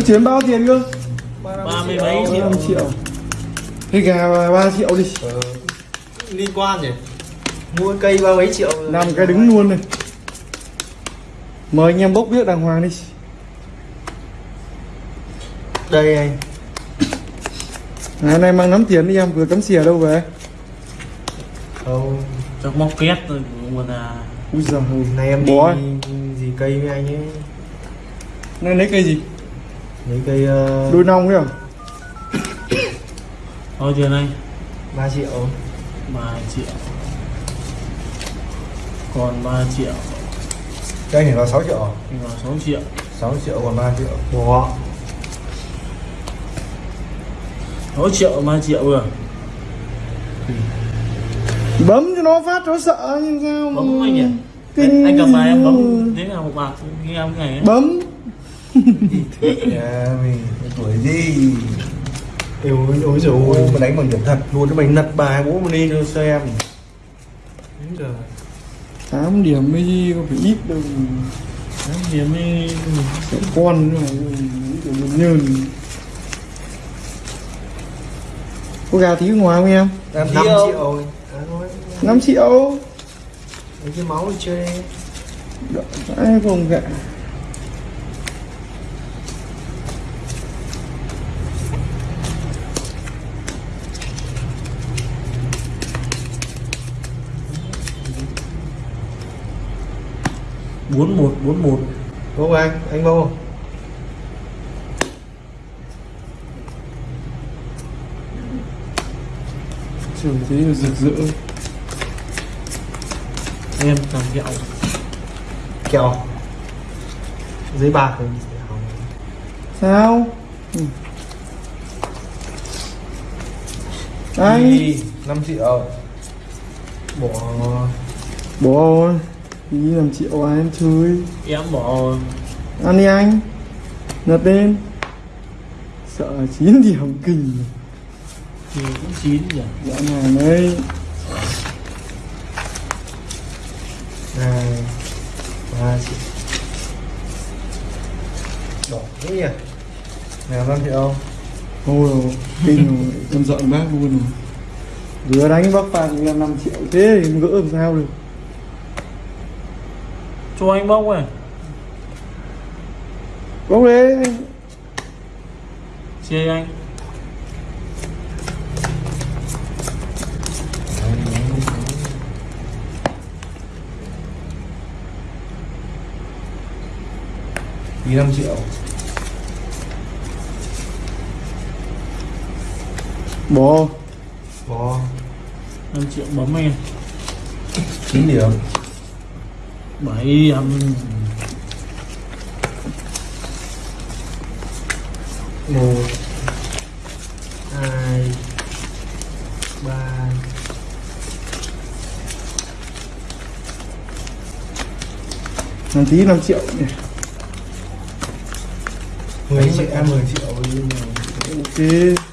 có chuyển bao tiền cơ? Ba mươi mấy triệu. 5 triệu. Cái gà 3 triệu đi. Ờ, liên quan nhỉ mua cây ba mấy triệu. Năm cái đứng luôn này. Mời anh em bốc biết đàng hoàng đi. Đây anh. Ngày nay mang nắm tiền đi em vừa cắm xìa đâu về? Không. Cho móc két rồi mà là ui giời này em đi bó gì cây với anh ấy? Nay lấy cây gì mấy cây uh, đôi nong đấy à? Thôi tiền anh 3 triệu. 3 triệu. Còn 3 triệu. Cây này là 6 triệu thì vào 6 triệu. 6 triệu còn 3 triệu. Bó 6 triệu 3 triệu vừa bấm cho nó phát nó sợ nhưng sao mà- bấm anh nhỉ? Kinh. anh, anh cầm bài em bấm thế nào một bạc như em cái này ấy. bấm Dạ, mình tuổi gì? Ê, ôi ôi dồi ôi. mà đánh bằng điểm thật luôn cho mày nật bài bố mà đi cho xem. Đúng rồi tám điểm mới gì có phải ít đâu. Tám điểm mới sẽ con nữa mình nhìn. có gà thí ngoài không em? Năm triệu. Ờ, năm triệu. Lấy cái máu đi chơi. Đợi, còn gà? 4141 Đúng không anh? Anh vô Trường thế rực rỡ. Em cầm kẹo. Kẹo. Giấy bạc Sao? Ừ. Anh. 5 triệu. Bỏ. Bỏ đi làm triệu à em chơi. Em bỏ ăn đi anh lật lên sợ 9 điểm kinh thì cũng chín nhỉ? Dã man đấy Hai Ba triệu Đỏ thế nhỉ? Nào 5 triệu Ôi dồi, kinh rồi, em giận bác luôn rồi. Vừa đánh bác phạt là 5 triệu thế thì gỡ làm sao được cho anh bốc này Bốc đấy chia anh. Đi 5 triệu. Bỏ Bỏ 5 triệu bấm em. 9 điểm bảy em một hai ba Làm tí 5 triệu. Nhỉ mười triệu em mười triệu. Ok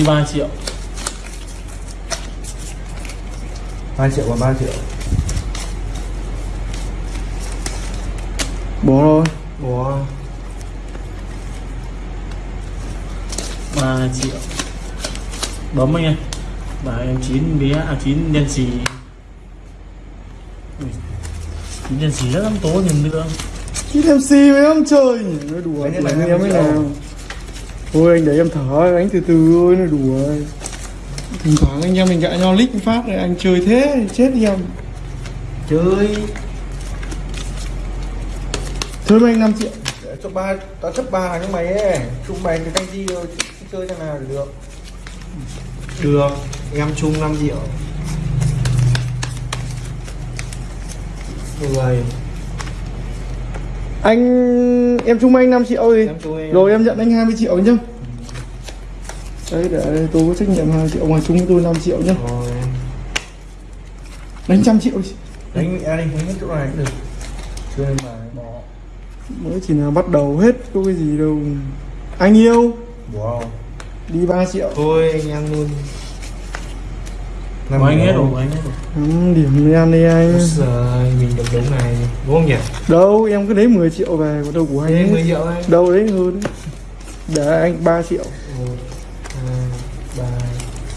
đi 3 triệu. Hai triệu còn ba triệu. Bỏ rồi bỏ 3 triệu. Bấm anh em bảo em chín bé à chín đen xì. Chín đen xì rất lắm tố nhìn nữa Chứ em si với ông nhỉ Nói đùa. Anh em mới nào Thôi anh để em thở anh từ từ thôi nói đùa Thỉnh thoảng anh em mình gạ nhau lít một phát này anh chơi thế thì chết đi em. Chơi. Thôi anh 5 triệu. Để cho ba tao chấp ba thằng mày ấy. Chung mày cái canh chi rồi chơi thằng nào thì được. Được em chung 5 triệu. Người Anh em chung anh 5 triệu thì Rồi em nhận anh 20 triệu nhá. Đấy để tôi có trách nhiệm 2 triệu Ngoài chung với tôi 5 triệu nhá. Rồi. Đánh trăm triệu đi. Đánh đi đánh hết chỗ này cũng được. Đánh bài bỏ. Mới chỉ là bắt đầu hết có cái gì đâu. Anh yêu. Wow. Đi 3 triệu. Thôi anh em luôn của anh hết rồi anh hết rồi. Năm điểm đi ăn đi anh. Trời, mình được đúng này đúng không nhỉ? đâu em cứ lấy 10 triệu về có đâu của anh hết. 10 triệu anh. Đâu đấy hơn. Để anh 3 triệu. 1, 2, 3,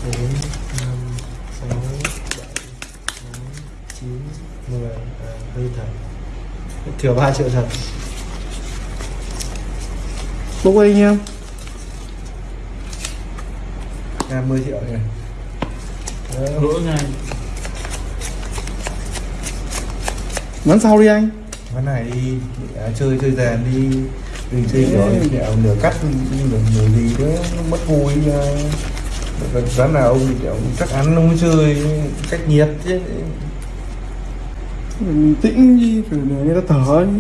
4, 5, 6, 7, 8, 9, 10 à, hơi thật. Thừa 3 triệu thật. Bốc anh em à, 10 triệu này Lỗi ngay bắn sau đi anh? Cái này đi à, chơi chơi dàn đi. Đừng chơi rồi kẹo nửa cắt nửa nửa gì đó nó mất vui uh, ván nào ông kẹo chắc ăn ông mới chơi cách nhiệt chứ. Mình tĩnh đi phải để người ta thở đi.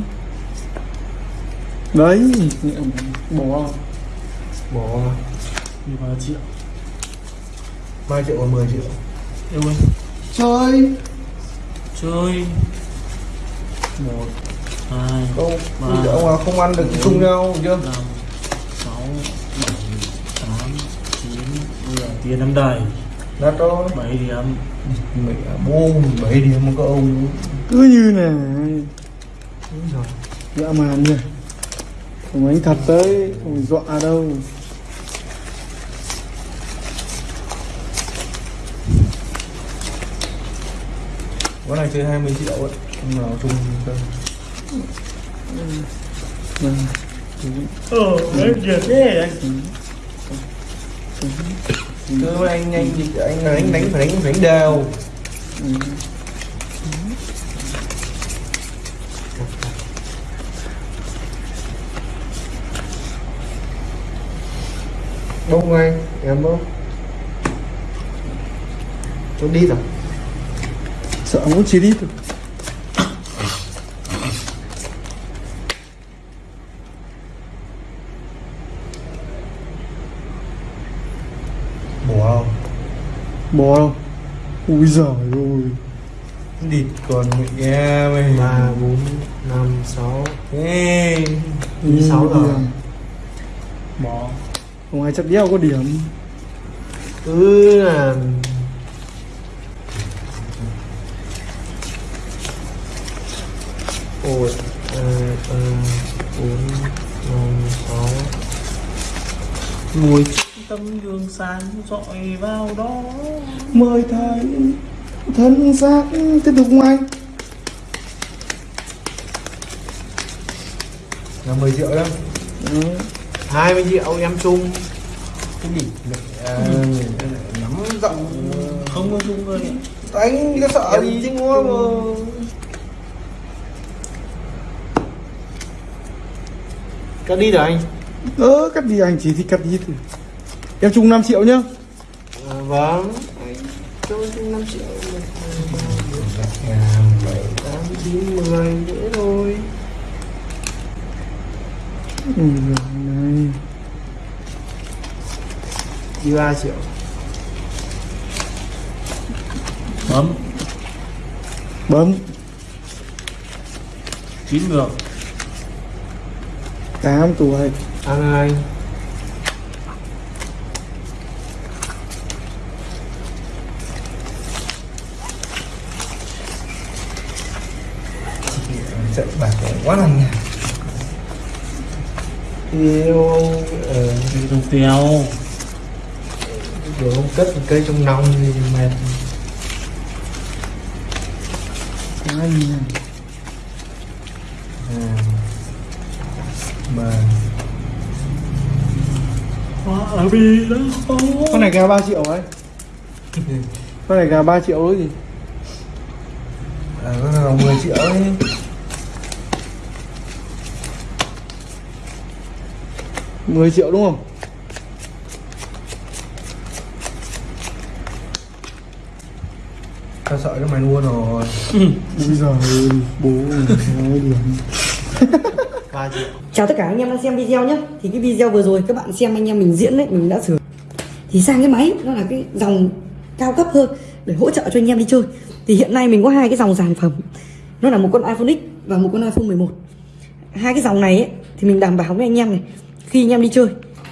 đấy bỏ. Bỏ. Đi ba triệu 3 triệu và 10 triệu. Yêu anh chơi. Chơi. Một hai không Ba. ông nào không ăn được thì chung nhau chưa? năm sáu bảy tám chín mười. Tiền năm đầy đã đó. Bảy điểm mẹ bố bảy điểm một cái ông cứ như này. Úi giời. dã man nhỉ không anh thật tới không dọa đâu Cái này chơi 20 triệu ấy. Ông nào chung Vâng. ờ đấy tiền thế anh Cứ anh anh anh đánh đánh phải đánh đánh đều. Bông anh, em bông. Tôi đi rồi sợ muốn chỉ đi thôi Bỏ không? bỏ đâu ui giời ơi. Địt còn nghe mày 3, 4, 5, 6 Ê sáu rồi. điểm. bỏ không ai chắc đeo có điểm. Cứ là một hai ba bốn năm sáu. Ngồi tấm gương sáng dọi vào đó. Mời thầy thân xác tiếp tục không anh Là 10 triệu đó. 20 triệu em chung. Cái gì? À, Nắm rộng không có dung ơi Anh có sợ gì chứ ngua mà Cắt đi rồi anh? Ơ cắt đi anh chỉ thì cắt đi thôi. Em chung 5 triệu nhá. À, Vâng. Anh cho chung 5 triệu. 7, 8, 9, 10 Dễ rồi ui giời này. Đi 3 triệu. Bấm. Bấm. Chín được 8 tuổi Ăn anh Trận bạc quá là nhạt Yêu ờ, đi đồng tèo Rồi không cất một cây trong nòng thì mệt. Ai nhỉ Mà hoa vì đó con này gà 3 triệu ấy. Con này gà 3 triệu ấy gì à, Nó là 10 triệu ấy. Mười triệu đúng không? Tao sợ cho mày luôn rồi. Ui giời ơi bố nói điểm 3 triệu Chào tất cả anh em đang xem video nhé. Thì cái video vừa rồi các bạn xem anh em mình diễn đấy Mình đã sửa Thì sang cái máy nó là cái dòng cao cấp hơn Để hỗ trợ cho anh em đi chơi. Thì hiện nay mình có hai cái dòng sản phẩm. Nó là một con iPhone X và một con iPhone 11 hai cái dòng này ấy, thì mình đảm bảo với anh em này khi anh em đi chơi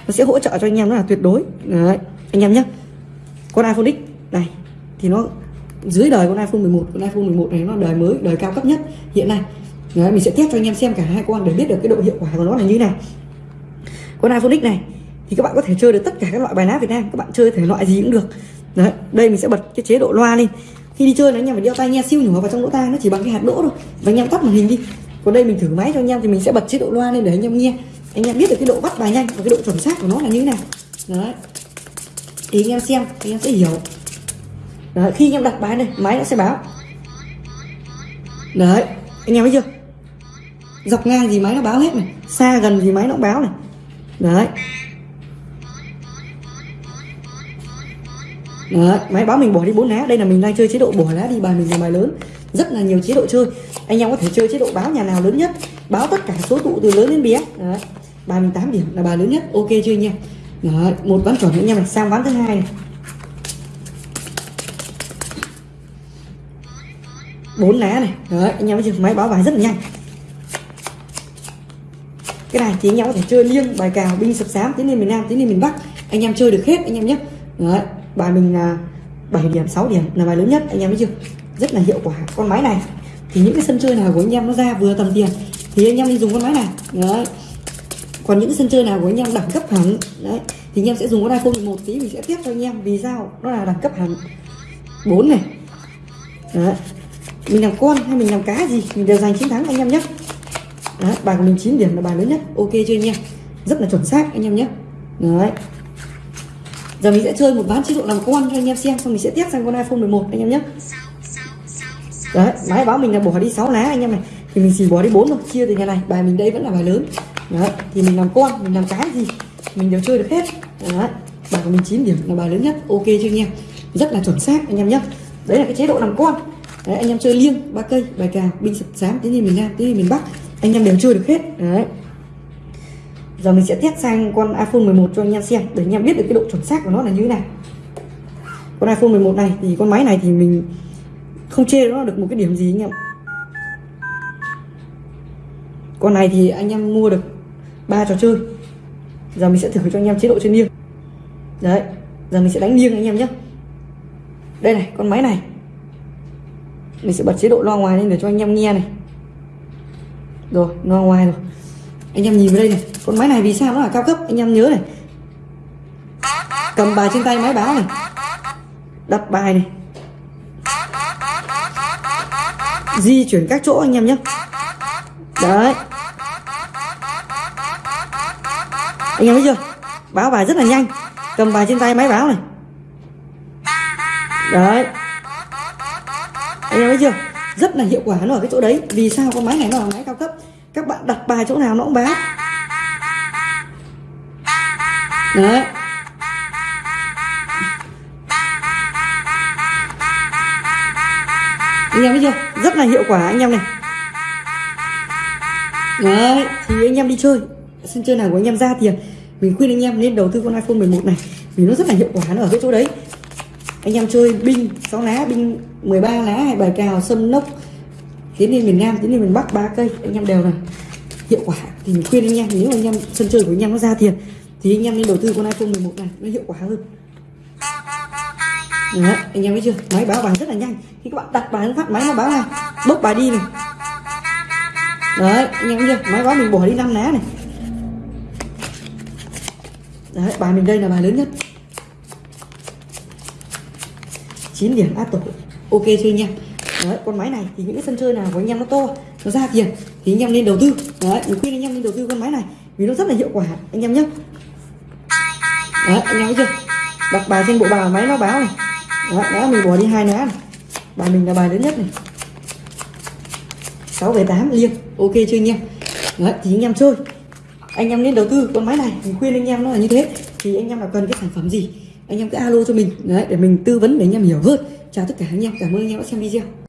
nó sẽ hỗ trợ cho anh em nó là tuyệt đối. Đấy anh em nhé. Con iPhone X này thì nó dưới đời con iPhone 11 con iPhone 11 này nó đời mới đời cao cấp nhất hiện nay đấy, mình sẽ test cho anh em xem cả hai con để biết được cái độ hiệu quả của nó là như thế nào. Con iPhone X này thì các bạn có thể chơi được tất cả các loại bài lá Việt Nam các bạn chơi thể loại gì cũng được. Đấy đây mình sẽ bật cái chế độ loa lên. Khi đi chơi là anh em phải đeo tai nghe siêu nhỏ vào trong lỗ tai nó chỉ bằng cái hạt đỗ thôi. Và anh em tắt màn hình đi. Còn đây mình thử máy cho anh em thì mình sẽ bật chế độ loa lên để anh em nghe. Anh em biết được cái độ bắt bài nhanh và cái độ chuẩn xác của nó là như thế nào. Đấy. Thì anh em xem anh em sẽ hiểu. Đấy, khi anh em đặt bài này máy nó sẽ báo. Đấy anh em thấy chưa? Dọc ngang gì máy nó báo hết này xa gần gì máy nó cũng báo này. Đấy. Đấy, máy báo mình bỏ đi bốn lá. Đây là mình đang chơi chế độ bỏ lá đi bài mình là bài lớn. Rất là nhiều chế độ chơi. Anh em có thể chơi chế độ báo nhà nào lớn nhất báo tất cả số tụ từ lớn đến bé. Đấy. bài mình 8 điểm là bài lớn nhất. Ok chưa anh em? Đấy, một ván chuẩn anh em này. Sang ván thứ hai này. Bốn lá này. Đấy, anh em thấy máy báo bài rất là nhanh cái này thì anh em có thể chơi liêng bài cào binh sập sám tiến lên miền nam tiến lên miền bắc. Anh em chơi được hết anh em nhé. Đấy, bài mình là 7 điểm 6 điểm là bài lớn nhất anh em biết chưa? Rất là hiệu quả. Con máy này thì những cái sân chơi nào của anh em nó ra vừa tầm tiền thì anh em đi dùng con máy này. Đấy. Còn những cái sân chơi nào của anh em đẳng cấp hẳn đấy thì anh em sẽ dùng con iPhone 11 tí mình sẽ tiếp cho anh em. Vì sao? Nó là đẳng cấp hẳn. 4 này. Đấy. Mình làm con hay mình làm cá gì mình đều giành chiến thắng anh em nhé đấy, bài của mình 9 điểm là bài lớn nhất. Ok chưa anh em? Rất là chuẩn xác anh em nhé. Đấy. Giờ mình sẽ chơi một ván chế độ làm con cho anh em xem xong mình sẽ tiếp sang con iPhone 11 anh em nhé. Đấy máy báo mình là bỏ đi 6 lá anh em này. Thì mình chỉ bỏ đi 4 thôi chia từ nhà này. Bài mình đây vẫn là bài lớn. Đấy thì mình làm con mình làm cái gì mình đều chơi được hết. Đấy bài của mình 9 điểm là bài lớn nhất. Ok chưa anh em? Rất là chuẩn xác anh em nhé. Đấy là cái chế độ làm con. Đấy anh em chơi liêng ba cây bài cào binh sập sám tiếng lên miền nam tiếng lên miền bắc anh em đều chơi được hết. Đấy. Giờ mình sẽ test sang con iPhone 11 cho anh em xem, để anh em biết được cái độ chuẩn xác của nó là như thế nào. Con iPhone 11 này thì con máy này thì mình không chê nó được một cái điểm gì anh em. Con này thì anh em mua được ba trò chơi. Giờ mình sẽ thử cho anh em chế độ trên liêng đấy, giờ mình sẽ đánh liêng anh em nhé. Đây này, con máy này. Mình sẽ bật chế độ loa ngoài lên để cho anh em nghe này rồi, nó ngoài rồi. Anh em nhìn vào đây này. Con máy này vì sao nó là cao cấp? Anh em nhớ này. Cầm bài trên tay máy báo này. Đặt bài này. Di chuyển các chỗ anh em nhé. Đấy. Anh em thấy chưa? Báo bài rất là nhanh. Cầm bài trên tay máy báo này. Đấy. Anh em thấy chưa? Rất là hiệu quả nó ở cái chỗ đấy. Vì sao? Con máy này nó là máy cao cấp. Các bạn đặt bài chỗ nào nó cũng báo. Đấy. Anh em thấy chưa? Rất là hiệu quả anh em này. Đấy, thì anh em đi chơi. Sân chơi nào của anh em ra tiền mình khuyên anh em nên đầu tư con iPhone 11 này. Vì nó rất là hiệu quả, nó ở cái chỗ đấy anh em chơi binh 6 lá binh 13 lá hay bài cào sâm nốc tiến lên miền Nam tiến lên miền Bắc ba cây. Anh em đều là hiệu quả. Thì mình khuyên anh em nếu anh em sân chơi của anh em nó ra tiền thì anh em nên đầu tư con iPhone 11 này nó hiệu quả hơn. Đấy, anh em thấy chưa? Máy báo bài rất là nhanh. Khi các bạn đặt bài phát máy nó báo này bốc bài đi này. Đấy anh em thấy chưa? Máy báo mình bỏ đi năm lá này. Đấy bài mình đây là bài lớn nhất. 9 điểm áp tổ ok chưa anh em? Đấy con máy này thì những cái sân chơi nào của anh em nó to nó ra tiền thì anh em nên đầu tư. Đấy mình khuyên anh em nên đầu tư con máy này vì nó rất là hiệu quả anh em nhé đấy anh em thấy chưa? Đặt bài trên bộ bài máy nó báo này. Đấy, đó mình bỏ đi hai lá này. Bài mình là bài lớn nhất này. 6 về 8 liêng ok chưa anh em? Đấy thì anh em chơi. Anh em nên đầu tư con máy này mình khuyên anh em nó là như thế. Thì anh em là cần cái sản phẩm gì? Anh em cứ alo cho mình, đấy, để mình tư vấn để anh em hiểu hơn. Chào tất cả anh em, cảm ơn anh em đã xem video.